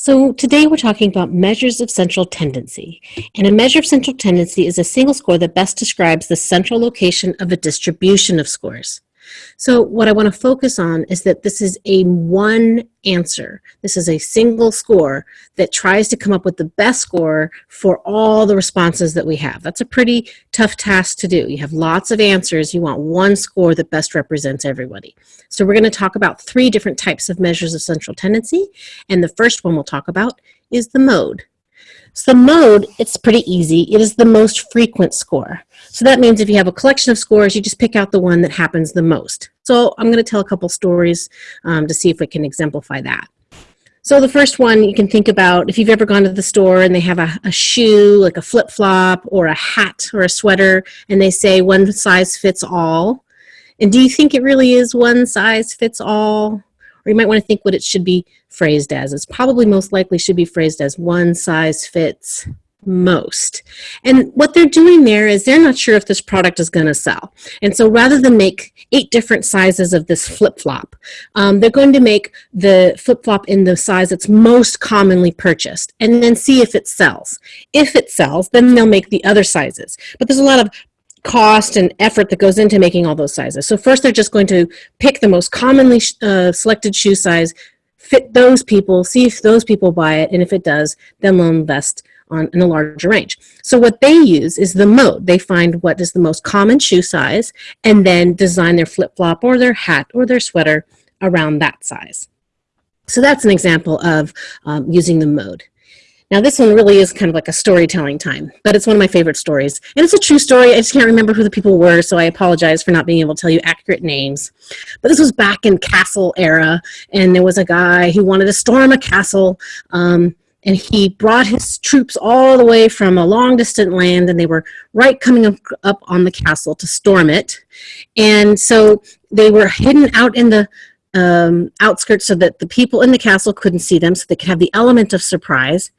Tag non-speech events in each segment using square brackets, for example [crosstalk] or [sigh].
So today we're talking about measures of central tendency. And a measure of central tendency is a single score that best describes the central location of a distribution of scores. So what I want to focus on is that this is a one answer. This is a single score that tries to come up with the best score for all the responses that we have. That's a pretty tough task to do. You have lots of answers. You want one score that best represents everybody. So we're going to talk about three different types of measures of central tendency. And the first one we'll talk about is the mode. So the mode, it's pretty easy. It is the most frequent score. So that means if you have a collection of scores, you just pick out the one that happens the most. So I'm going to tell a couple stories um, to see if we can exemplify that. So the first one you can think about, if you've ever gone to the store and they have a, a shoe, like a flip-flop or a hat or a sweater, and they say one size fits all. And do you think it really is one size fits all? Or you might want to think what it should be phrased as. It's probably most likely should be phrased as one size fits most. And what they're doing there is they're not sure if this product is going to sell. And so rather than make eight different sizes of this flip-flop, um, they're going to make the flip-flop in the size that's most commonly purchased and then see if it sells. If it sells, then they'll make the other sizes. But there's a lot of cost and effort that goes into making all those sizes. So first they're just going to pick the most commonly uh, selected shoe size, fit those people, see if those people buy it, and if it does, then they'll invest on in a larger range. So what they use is the mode. They find what is the most common shoe size and then design their flip-flop or their hat or their sweater around that size. So that's an example of um, using the mode. Now this one really is kind of like a storytelling time, but it's one of my favorite stories. And it's a true story. I just can't remember who the people were, so I apologize for not being able to tell you accurate names. But this was back in castle era, and there was a guy who wanted to storm a castle, um, and he brought his troops all the way from a long distant land, and they were right coming up, up on the castle to storm it. And so they were hidden out in the um, outskirts so that the people in the castle couldn't see them so they could have the element of surprise.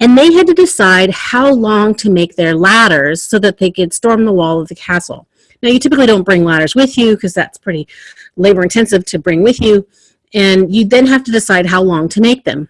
And they had to decide how long to make their ladders so that they could storm the wall of the castle. Now you typically don't bring ladders with you because that's pretty labor intensive to bring with you. And you then have to decide how long to make them.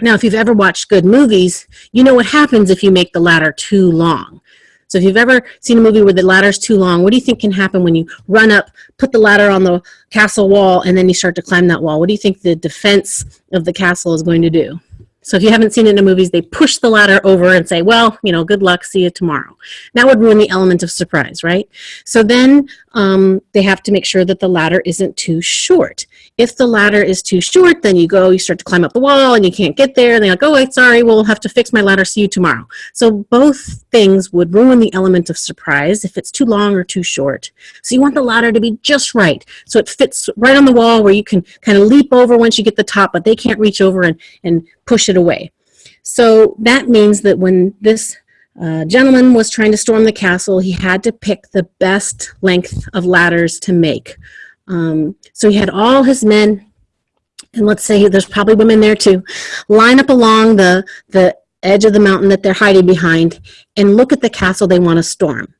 Now, if you've ever watched good movies, you know what happens if you make the ladder too long. So if you've ever seen a movie where the ladder's too long, what do you think can happen when you run up, put the ladder on the castle wall, and then you start to climb that wall? What do you think the defense of the castle is going to do? So if you haven't seen it in the movies, they push the ladder over and say, well, you know, good luck, see you tomorrow. That would ruin the element of surprise, right? So then um, they have to make sure that the ladder isn't too short. If the ladder is too short, then you go, you start to climb up the wall and you can't get there. And they're like, oh, wait, sorry, we'll have to fix my ladder, see you tomorrow. So both things would ruin the element of surprise if it's too long or too short. So you want the ladder to be just right. So it fits right on the wall where you can kind of leap over once you get the top, but they can't reach over and, and push it away. So that means that when this uh, gentleman was trying to storm the castle, he had to pick the best length of ladders to make. Um, so he had all his men, and let's say there's probably women there too, line up along the, the edge of the mountain that they're hiding behind and look at the castle they want to storm.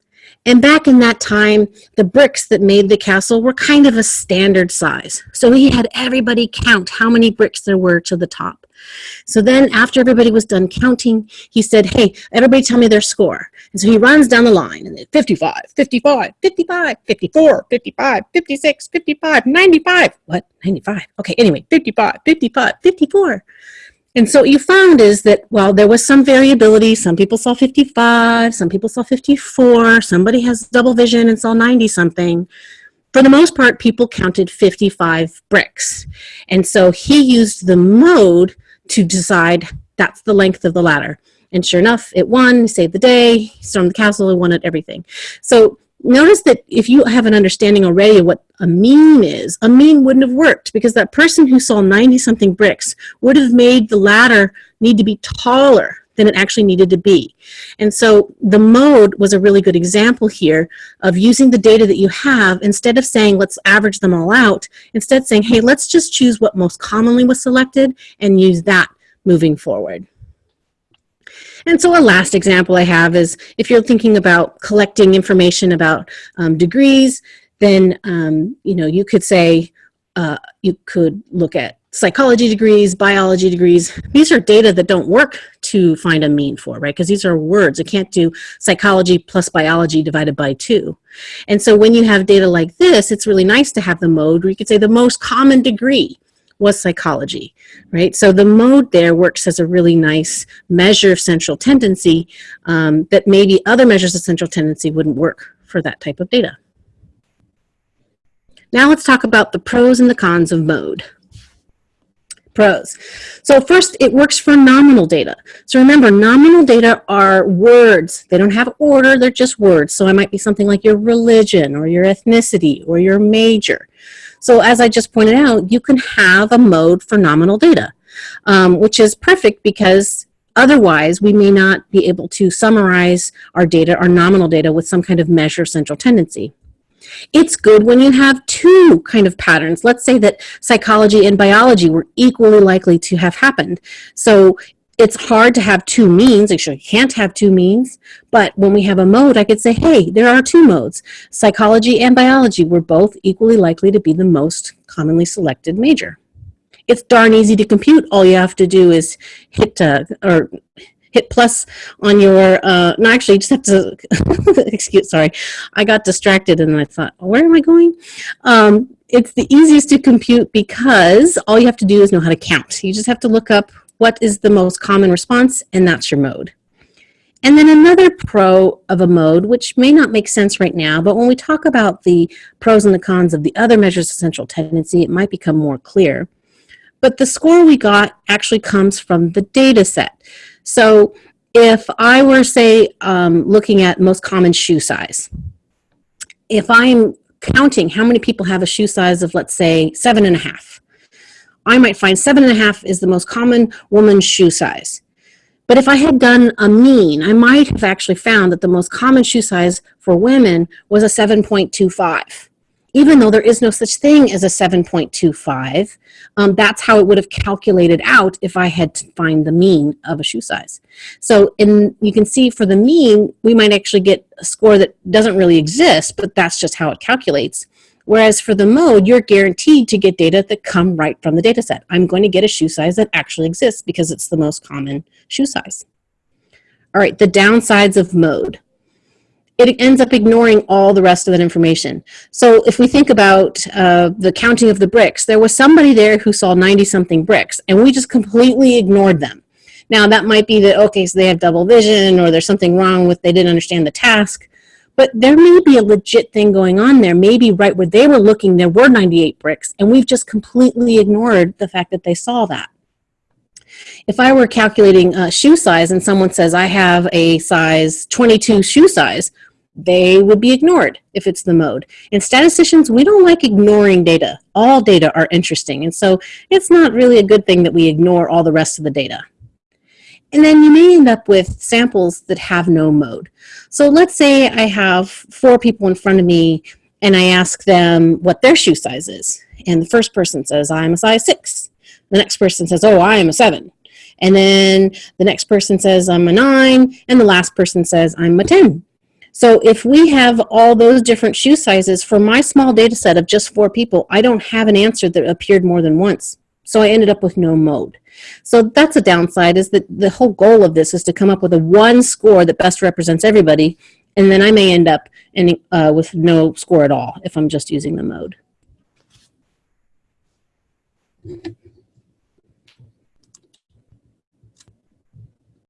And back in that time, the bricks that made the castle were kind of a standard size. So he had everybody count how many bricks there were to the top. So then after everybody was done counting, he said, hey, everybody tell me their score. And so he runs down the line and 55, 55, 55, 54, 55, 56, 55, 95. What? 95. Okay, anyway, 55, 55, 54. And so what you found is that while there was some variability, some people saw 55, some people saw 54, somebody has double vision and saw 90 something. For the most part, people counted 55 bricks. And so he used the mode to decide that's the length of the ladder. And sure enough, it won, saved the day, stormed the castle, and won at everything. So notice that if you have an understanding already of what a mean is, a mean wouldn't have worked because that person who saw 90 something bricks would have made the ladder need to be taller than it actually needed to be. And so the mode was a really good example here of using the data that you have instead of saying let's average them all out, instead saying hey let's just choose what most commonly was selected and use that moving forward. And so a last example I have is if you're thinking about collecting information about um, degrees, then um, you know you could say uh, you could look at psychology degrees, biology degrees. These are data that don't work to find a mean for, right? Because these are words. It can't do psychology plus biology divided by two. And so when you have data like this, it's really nice to have the mode where you could say the most common degree was psychology, right? So the mode there works as a really nice measure of central tendency um, that maybe other measures of central tendency wouldn't work for that type of data. Now let's talk about the pros and the cons of mode pros. So first, it works for nominal data. So remember, nominal data are words. They don't have order, they're just words. So it might be something like your religion or your ethnicity or your major. So as I just pointed out, you can have a mode for nominal data, um, which is perfect because otherwise we may not be able to summarize our data, our nominal data, with some kind of measure central tendency. It's good when you have two kind of patterns. Let's say that psychology and biology were equally likely to have happened. So it's hard to have two means. Actually, you can't have two means. But when we have a mode, I could say, hey, there are two modes. Psychology and biology were both equally likely to be the most commonly selected major. It's darn easy to compute. All you have to do is hit, uh, or hit plus on your, uh, no, actually, you just have to, [laughs] excuse, sorry, I got distracted and I thought, where am I going? Um, it's the easiest to compute because all you have to do is know how to count. You just have to look up what is the most common response, and that's your mode. And then another pro of a mode, which may not make sense right now, but when we talk about the pros and the cons of the other measures of central tendency, it might become more clear. But the score we got actually comes from the data set. So if I were, say, um, looking at most common shoe size, if I'm counting how many people have a shoe size of, let's say, seven and a half, I might find seven and a half is the most common woman's shoe size. But if I had done a mean, I might have actually found that the most common shoe size for women was a 7.25 even though there is no such thing as a 7.25, um, that's how it would have calculated out if I had to find the mean of a shoe size. So in, you can see for the mean, we might actually get a score that doesn't really exist, but that's just how it calculates. Whereas for the mode, you're guaranteed to get data that come right from the data set. I'm going to get a shoe size that actually exists because it's the most common shoe size. All right, the downsides of mode it ends up ignoring all the rest of that information. So if we think about uh, the counting of the bricks, there was somebody there who saw 90 something bricks and we just completely ignored them. Now that might be that, okay, so they have double vision or there's something wrong with, they didn't understand the task, but there may be a legit thing going on there. Maybe right where they were looking, there were 98 bricks and we've just completely ignored the fact that they saw that. If I were calculating a shoe size and someone says I have a size 22 shoe size, they would be ignored if it's the mode. And statisticians, we don't like ignoring data. All data are interesting. And so it's not really a good thing that we ignore all the rest of the data. And then you may end up with samples that have no mode. So let's say I have four people in front of me and I ask them what their shoe size is. And the first person says, I'm a size six. The next person says, oh, I am a seven. And then the next person says, I'm a nine. And the last person says, I'm a 10. So if we have all those different shoe sizes for my small data set of just four people, I don't have an answer that appeared more than once. So I ended up with no mode. So that's a downside is that the whole goal of this is to come up with a one score that best represents everybody. And then I may end up in, uh, with no score at all if I'm just using the mode.